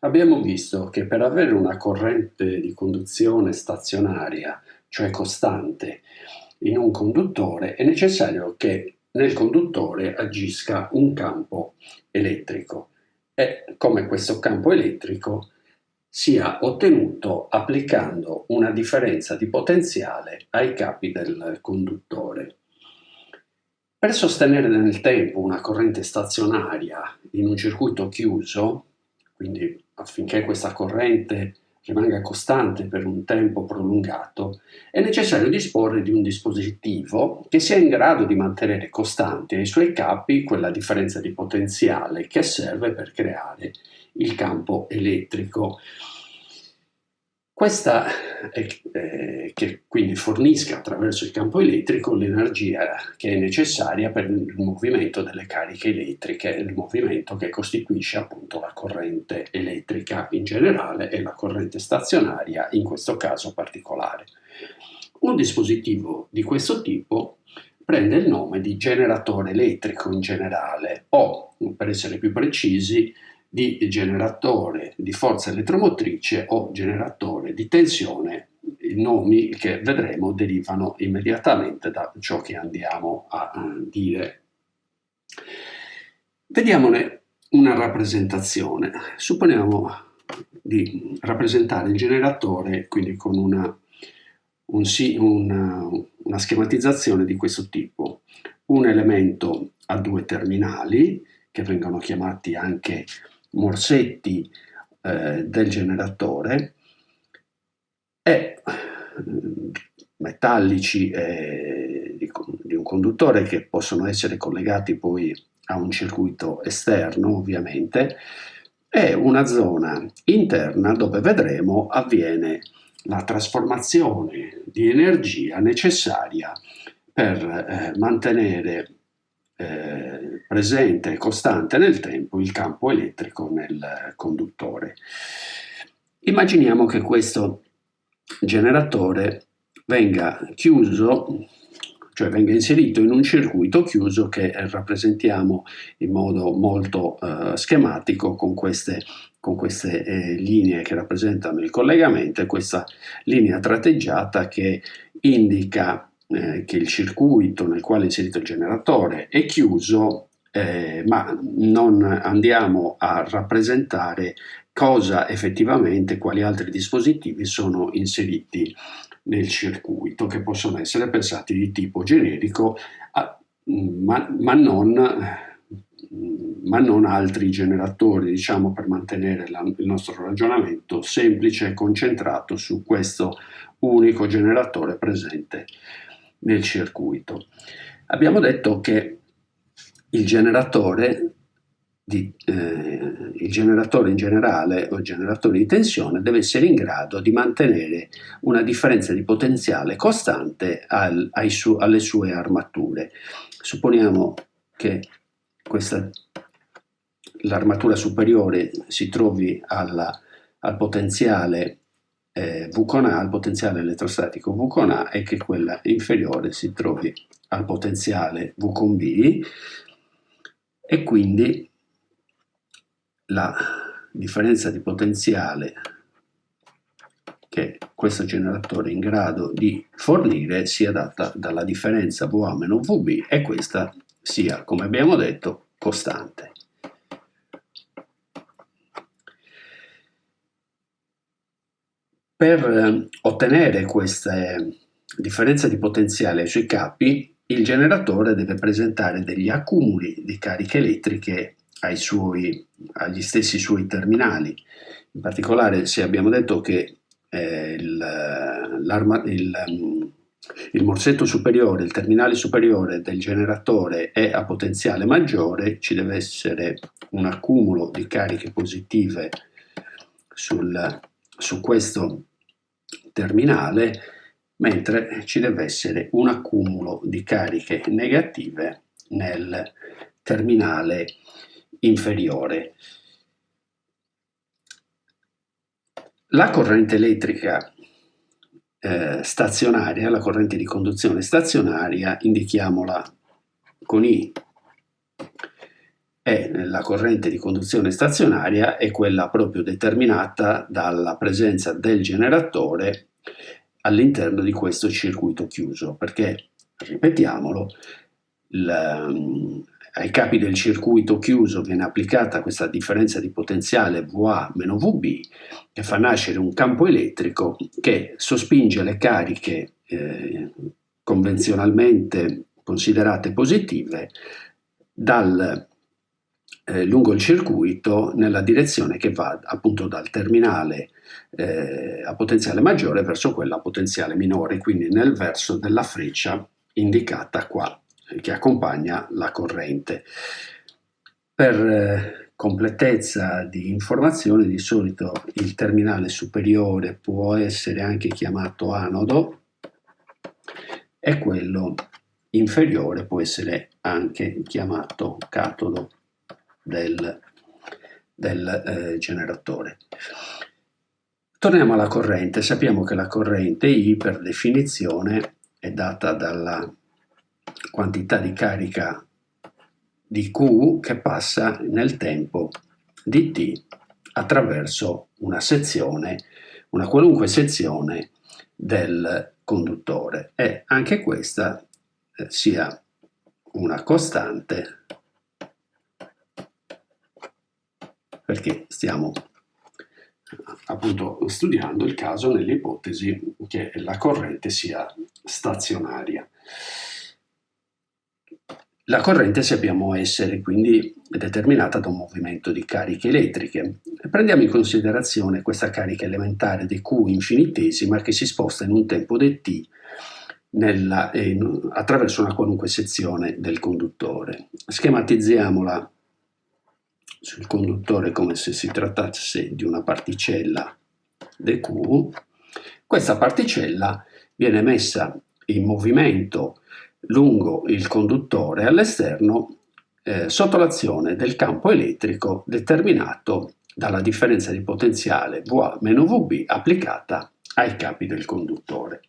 Abbiamo visto che per avere una corrente di conduzione stazionaria, cioè costante, in un conduttore è necessario che nel conduttore agisca un campo elettrico e come questo campo elettrico sia ottenuto applicando una differenza di potenziale ai capi del conduttore. Per sostenere nel tempo una corrente stazionaria in un circuito chiuso, quindi affinché questa corrente rimanga costante per un tempo prolungato, è necessario disporre di un dispositivo che sia in grado di mantenere costante ai suoi capi quella differenza di potenziale che serve per creare il campo elettrico. Questa eh, che quindi fornisca attraverso il campo elettrico l'energia che è necessaria per il movimento delle cariche elettriche, il movimento che costituisce appunto la corrente elettrica in generale e la corrente stazionaria in questo caso particolare. Un dispositivo di questo tipo prende il nome di generatore elettrico in generale o, per essere più precisi, di generatore di forza elettromotrice o generatore di tensione, i nomi che vedremo derivano immediatamente da ciò che andiamo a dire. Vediamone una rappresentazione. Supponiamo di rappresentare il generatore quindi con una, un, una, una schematizzazione di questo tipo. Un elemento a due terminali che vengono chiamati anche morsetti eh, del generatore e mm, metallici eh, di, un conduttore che possono essere collegati poi a un circuito esterno ovviamente e una zona interna dove vedremo avviene la trasformazione di energia necessaria per eh, mantenere eh, presente e costante nel tempo il campo elettrico nel conduttore. Immaginiamo che questo generatore venga chiuso, cioè venga inserito in un circuito chiuso che rappresentiamo in modo molto eh, schematico con queste, con queste eh, linee che rappresentano il collegamento e questa linea tratteggiata che indica eh, che il circuito nel quale è inserito il generatore è chiuso, eh, ma non andiamo a rappresentare cosa effettivamente, quali altri dispositivi sono inseriti nel circuito, che possono essere pensati di tipo generico, ma, ma, non, ma non altri generatori, diciamo per mantenere la, il nostro ragionamento semplice e concentrato su questo unico generatore presente nel circuito. Abbiamo detto che il generatore, di, eh, il generatore in generale o il generatore di tensione deve essere in grado di mantenere una differenza di potenziale costante al, su, alle sue armature. Supponiamo che l'armatura superiore si trovi alla, al potenziale eh, V con A, il potenziale elettrostatico V con A e che quella inferiore si trovi al potenziale V con B e quindi la differenza di potenziale che questo generatore è in grado di fornire sia data dalla differenza VA meno VB e questa sia, come abbiamo detto, costante. Per eh, ottenere queste differenze di potenziale sui capi, il generatore deve presentare degli accumuli di cariche elettriche suoi, agli stessi suoi terminali. In particolare, se abbiamo detto che eh, il, il, il morsetto superiore, il terminale superiore del generatore è a potenziale maggiore, ci deve essere un accumulo di cariche positive sul, su questo terminale, mentre ci deve essere un accumulo di cariche negative nel terminale inferiore. La corrente elettrica eh, stazionaria, la corrente di conduzione stazionaria, indichiamola con I, e la corrente di conduzione stazionaria è quella proprio determinata dalla presenza del generatore all'interno di questo circuito chiuso, perché, ripetiamolo, il, ai capi del circuito chiuso viene applicata questa differenza di potenziale VA-VB che fa nascere un campo elettrico che sospinge le cariche eh, convenzionalmente considerate positive dal eh, lungo il circuito nella direzione che va appunto dal terminale eh, a potenziale maggiore verso quella a potenziale minore, quindi nel verso della freccia indicata qua, che accompagna la corrente. Per eh, completezza di informazione, di solito il terminale superiore può essere anche chiamato anodo e quello inferiore può essere anche chiamato catodo del, del eh, generatore. Torniamo alla corrente, sappiamo che la corrente I per definizione è data dalla quantità di carica di Q che passa nel tempo di T attraverso una sezione, una qualunque sezione del conduttore e anche questa eh, sia una costante perché stiamo appunto studiando il caso nell'ipotesi che la corrente sia stazionaria. La corrente sappiamo essere quindi determinata da un movimento di cariche elettriche. Prendiamo in considerazione questa carica elementare di Q infinitesima che si sposta in un tempo dt nella, in, attraverso una qualunque sezione del conduttore. Schematizziamola sul conduttore come se si trattasse di una particella dq, questa particella viene messa in movimento lungo il conduttore all'esterno eh, sotto l'azione del campo elettrico determinato dalla differenza di potenziale VA-VB applicata ai capi del conduttore.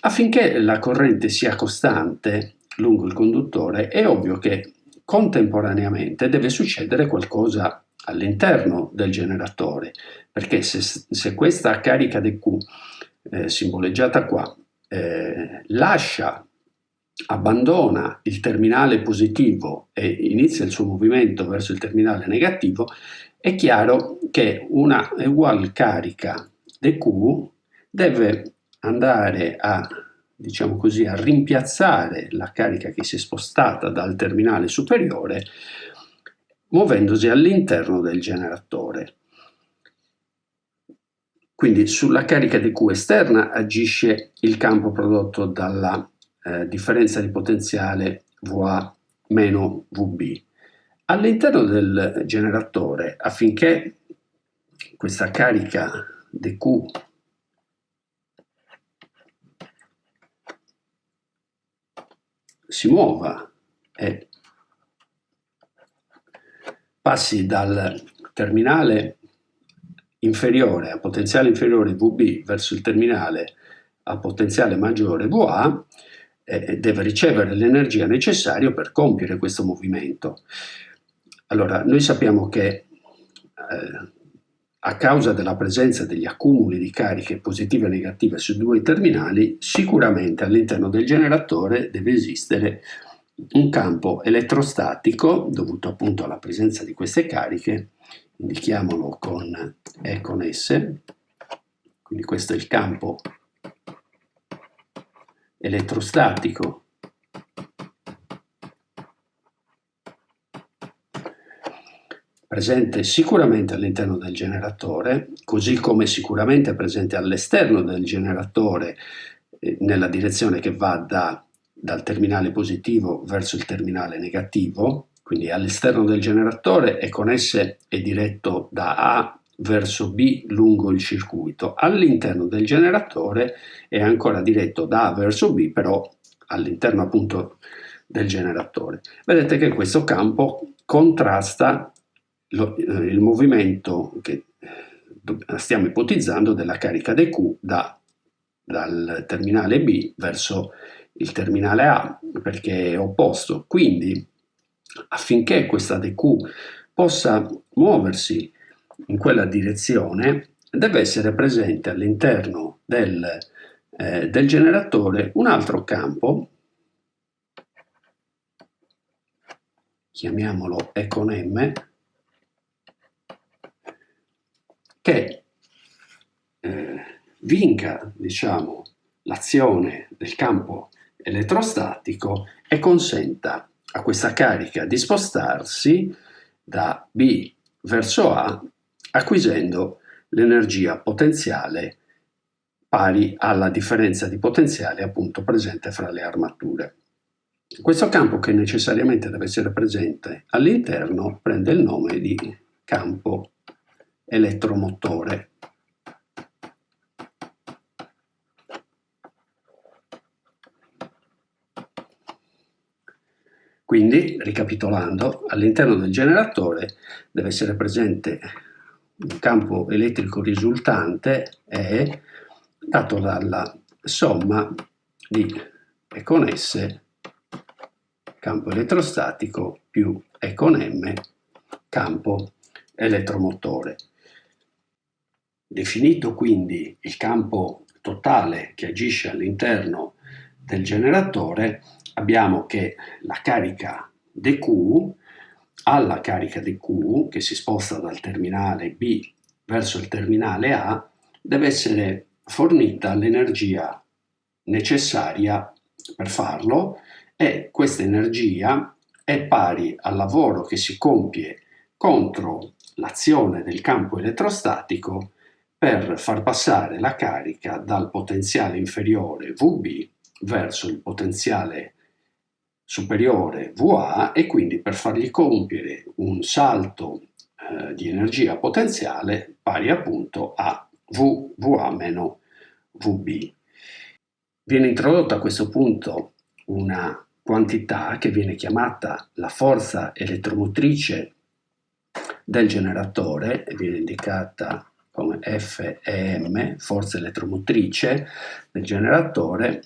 Affinché la corrente sia costante lungo il conduttore è ovvio che contemporaneamente deve succedere qualcosa all'interno del generatore, perché se, se questa carica di Q, eh, simboleggiata qua, eh, lascia, abbandona il terminale positivo e inizia il suo movimento verso il terminale negativo, è chiaro che una uguale carica dQ deve andare a diciamo così, a rimpiazzare la carica che si è spostata dal terminale superiore muovendosi all'interno del generatore. Quindi sulla carica di Q esterna agisce il campo prodotto dalla eh, differenza di potenziale VA meno VB. All'interno del generatore, affinché questa carica di Q si muova e passi dal terminale inferiore a potenziale inferiore VB verso il terminale a potenziale maggiore VA eh, deve ricevere l'energia necessaria per compiere questo movimento. Allora, noi sappiamo che eh, a causa della presenza degli accumuli di cariche positive e negative sui due terminali, sicuramente all'interno del generatore deve esistere un campo elettrostatico dovuto appunto alla presenza di queste cariche, indichiamolo con E con S, quindi questo è il campo elettrostatico presente sicuramente all'interno del generatore, così come sicuramente presente all'esterno del generatore eh, nella direzione che va da, dal terminale positivo verso il terminale negativo, quindi all'esterno del generatore e con esse è diretto da A verso B lungo il circuito. All'interno del generatore è ancora diretto da A verso B, però all'interno appunto del generatore. Vedete che questo campo contrasta lo, eh, il movimento che stiamo ipotizzando della carica dQ da, dal terminale B verso il terminale A perché è opposto. Quindi affinché questa dq possa muoversi in quella direzione deve essere presente all'interno del, eh, del generatore un altro campo, chiamiamolo E con M, che eh, vinca diciamo, l'azione del campo elettrostatico e consenta a questa carica di spostarsi da B verso A acquisendo l'energia potenziale pari alla differenza di potenziale appunto presente fra le armature. Questo campo che necessariamente deve essere presente all'interno prende il nome di campo elettromotore. Quindi, ricapitolando, all'interno del generatore deve essere presente un campo elettrico risultante E dato dalla somma di E con S campo elettrostatico più E con M campo elettromotore. Definito quindi il campo totale che agisce all'interno del generatore, abbiamo che la carica dQ alla carica dQ che si sposta dal terminale B verso il terminale A deve essere fornita l'energia necessaria per farlo e questa energia è pari al lavoro che si compie contro l'azione del campo elettrostatico per far passare la carica dal potenziale inferiore VB verso il potenziale superiore VA e quindi per fargli compiere un salto eh, di energia potenziale pari appunto a V, VA meno VB. Viene introdotta a questo punto una quantità che viene chiamata la forza elettromotrice del generatore e viene indicata come FEM, forza elettromotrice del generatore,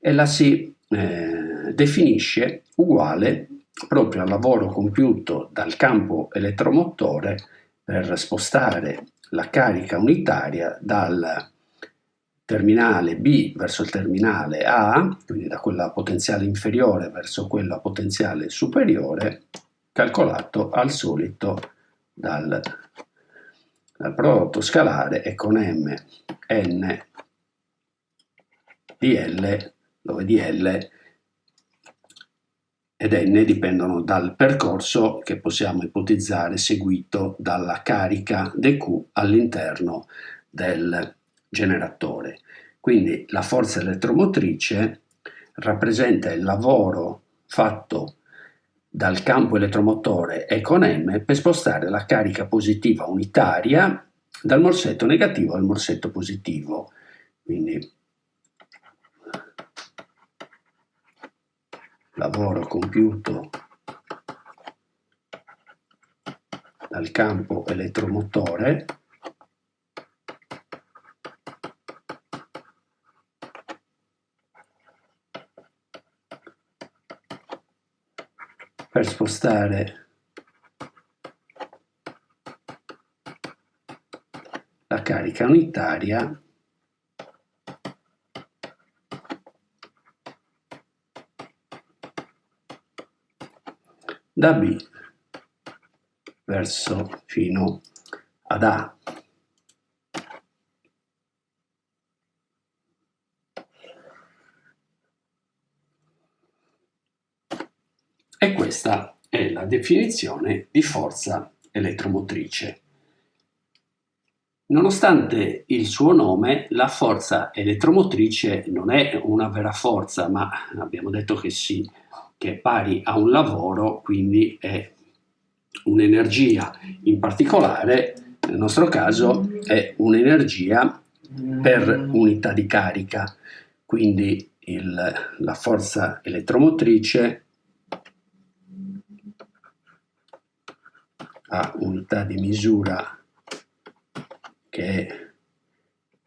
e la si eh, definisce uguale proprio al lavoro compiuto dal campo elettromotore per spostare la carica unitaria dal terminale B verso il terminale A, quindi da quella potenziale inferiore verso quella potenziale superiore, calcolato al solito dal, prodotto scalare e con M n di L, dove dl ed n dipendono dal percorso che possiamo ipotizzare seguito dalla carica dq all'interno del generatore. Quindi la forza elettromotrice rappresenta il lavoro fatto dal campo elettromotore E con M per spostare la carica positiva unitaria dal morsetto negativo al morsetto positivo. Quindi lavoro compiuto dal campo elettromotore per spostare la carica unitaria da B verso fino ad A. E questa è la definizione di forza elettromotrice. Nonostante il suo nome, la forza elettromotrice non è una vera forza, ma abbiamo detto che si che è pari a un lavoro, quindi è un'energia in particolare, nel nostro caso è un'energia per unità di carica, quindi il, la forza elettromotrice ha unità di misura che è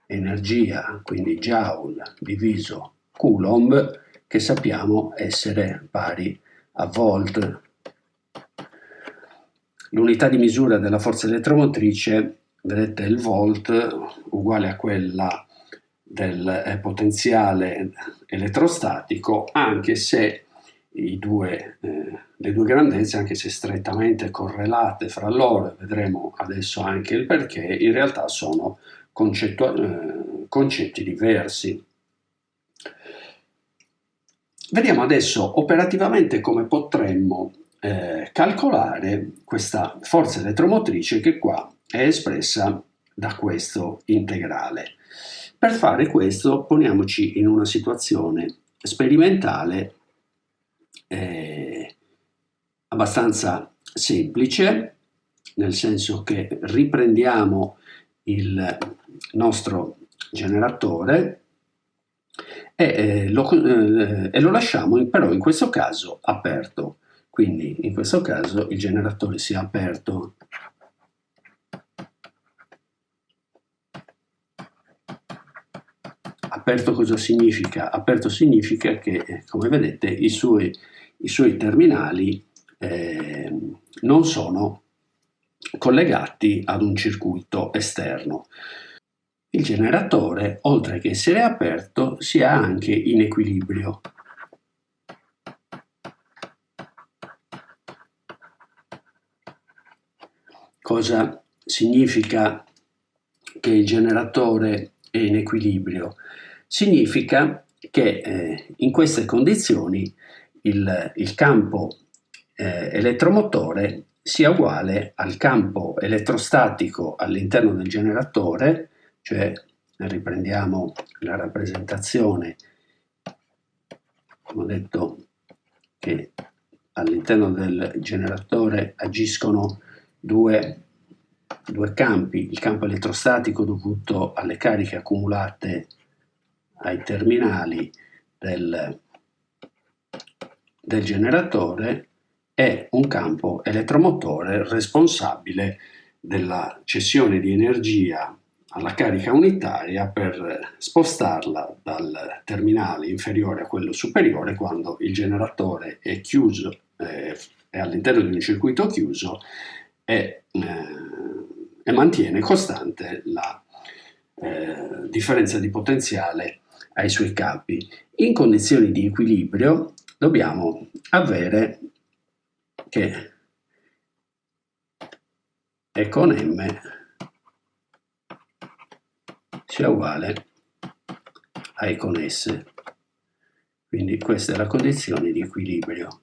energia, quindi joule diviso coulomb, che sappiamo essere pari a volt. L'unità di misura della forza elettromotrice, vedete il volt, uguale a quella del potenziale elettrostatico, anche se due, eh, le due grandezze, anche se strettamente correlate fra loro, vedremo adesso anche il perché, in realtà sono eh, concetti diversi. Vediamo adesso operativamente come potremmo eh, calcolare questa forza elettromotrice che qua è espressa da questo integrale. Per fare questo poniamoci in una situazione sperimentale eh, abbastanza semplice, nel senso che riprendiamo il nostro generatore e, eh, lo, eh, e lo lasciamo in, però in questo caso aperto. Quindi in questo caso il generatore si è aperto Aperto cosa significa? Aperto significa che, come vedete, i suoi, i suoi terminali eh, non sono collegati ad un circuito esterno. Il generatore, oltre che essere aperto, sia anche in equilibrio. Cosa significa che il generatore è in equilibrio? Significa che eh, in queste condizioni il, il campo eh, elettromotore sia uguale al campo elettrostatico all'interno del generatore, cioè riprendiamo la rappresentazione, come ho detto che all'interno del generatore agiscono due, due campi, il campo elettrostatico dovuto alle cariche accumulate ai terminali del, del generatore è un campo elettromotore responsabile della cessione di energia alla carica unitaria per spostarla dal terminale inferiore a quello superiore quando il generatore è chiuso, eh, è all'interno di un circuito chiuso e, eh, e mantiene costante la eh, differenza di potenziale ai suoi capi. In condizioni di equilibrio dobbiamo avere che E con M sia uguale a E con S. Quindi questa è la condizione di equilibrio.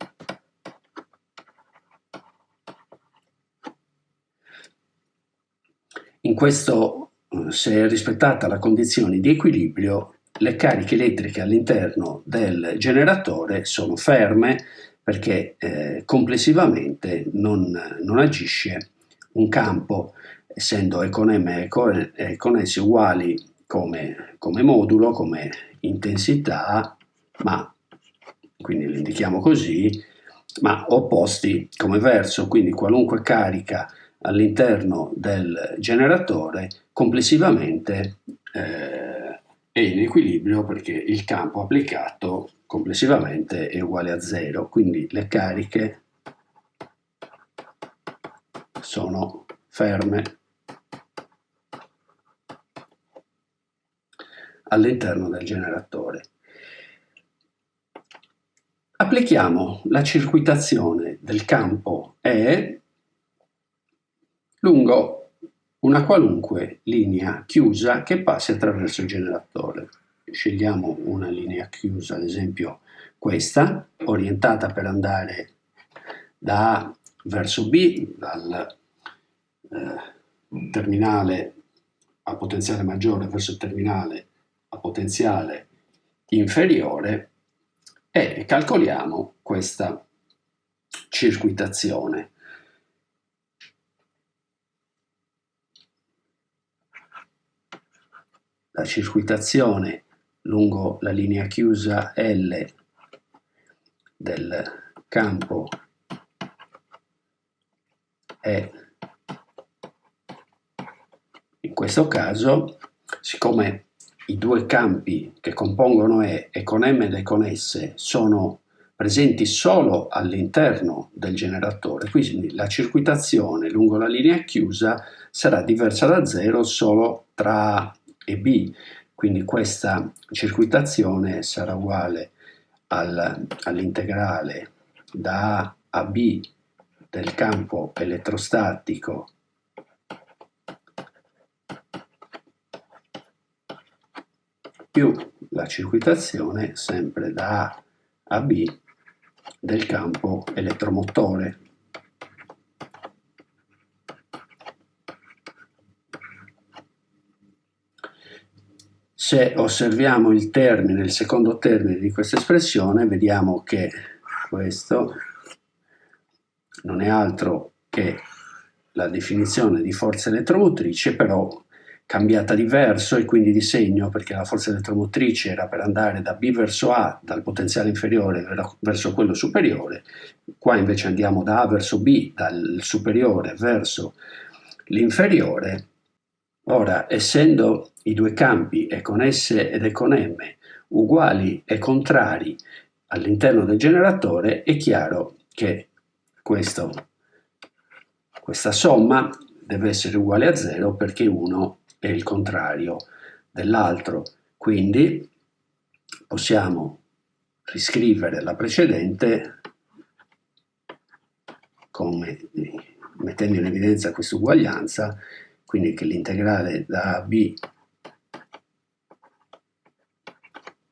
In questo, se è rispettata la condizione di equilibrio, le cariche elettriche all'interno del generatore sono ferme perché eh, complessivamente non, non, agisce un campo, essendo E con M e S uguali come, come modulo, come intensità, ma quindi li indichiamo così, ma opposti come verso, quindi qualunque carica all'interno del generatore complessivamente eh, è in equilibrio perché il campo applicato complessivamente è uguale a zero, quindi le cariche sono ferme all'interno del generatore. Applichiamo la circuitazione del campo E lungo una qualunque linea chiusa che passi attraverso il generatore. Scegliamo una linea chiusa, ad esempio questa, orientata per andare da A verso B, dal eh, terminale a potenziale maggiore verso il terminale a potenziale inferiore e calcoliamo questa circuitazione. La circuitazione lungo la linea chiusa L del campo è in questo caso, siccome i due campi che compongono E e con M E con S sono presenti solo all'interno del generatore, quindi la circuitazione lungo la linea chiusa sarà diversa da zero solo tra A e B, quindi questa circuitazione sarà uguale al, all'integrale da A a B del campo elettrostatico più la circuitazione sempre da A a B del campo elettromotore. Se osserviamo il termine, il secondo termine di questa espressione, vediamo che questo non è altro che la definizione di forza elettromotrice, però cambiata di verso e quindi di segno perché la forza elettromotrice era per andare da B verso A, dal potenziale inferiore verso quello superiore, qua invece andiamo da A verso B, dal superiore verso l'inferiore. Ora, essendo i due campi E con S ed E con M uguali e contrari all'interno del generatore, è chiaro che questo, questa somma deve essere uguale a 0 perché 1 è il contrario dell'altro. Quindi possiamo riscrivere la precedente come, mettendo in evidenza questa uguaglianza, quindi che l'integrale da a b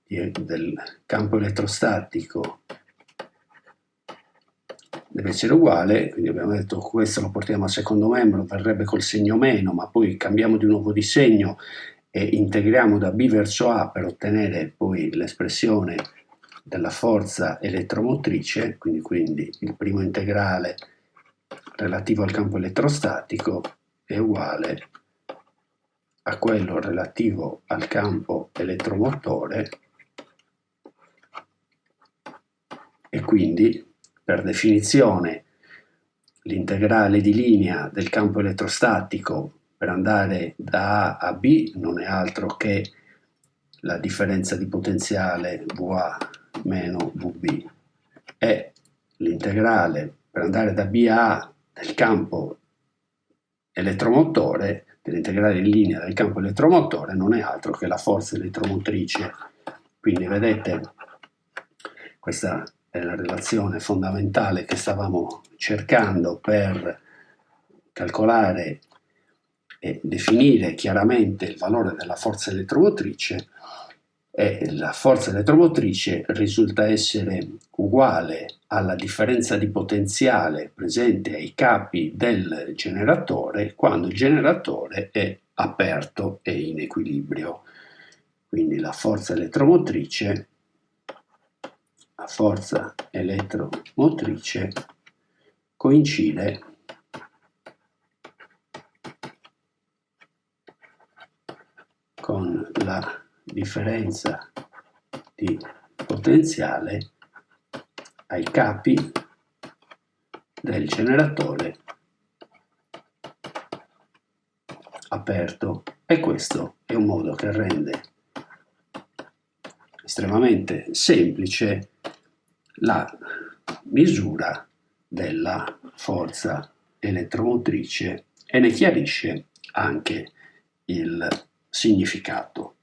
del campo elettrostatico deve essere uguale, quindi abbiamo detto questo lo portiamo al secondo membro, verrebbe col segno meno, ma poi cambiamo di nuovo di segno e integriamo da B verso A per ottenere poi l'espressione della forza elettromotrice, quindi, quindi il primo integrale relativo al campo elettrostatico è uguale a quello relativo al campo elettromotore e quindi per definizione l'integrale di linea del campo elettrostatico per andare da A a B non è altro che la differenza di potenziale VA meno VB e l'integrale per andare da B a A del campo elettromotore, dell'integrale in linea del campo elettromotore, non è altro che la forza elettromotrice. Quindi vedete questa è la relazione fondamentale che stavamo cercando per calcolare e definire chiaramente il valore della forza elettromotrice e la forza elettromotrice risulta essere uguale alla differenza di potenziale presente ai capi del generatore quando il generatore è aperto e in equilibrio. Quindi la forza elettromotrice la forza elettromotrice coincide con la differenza di potenziale ai capi del generatore aperto e questo è un modo che rende estremamente semplice la misura della forza elettromotrice e ne chiarisce anche il significato.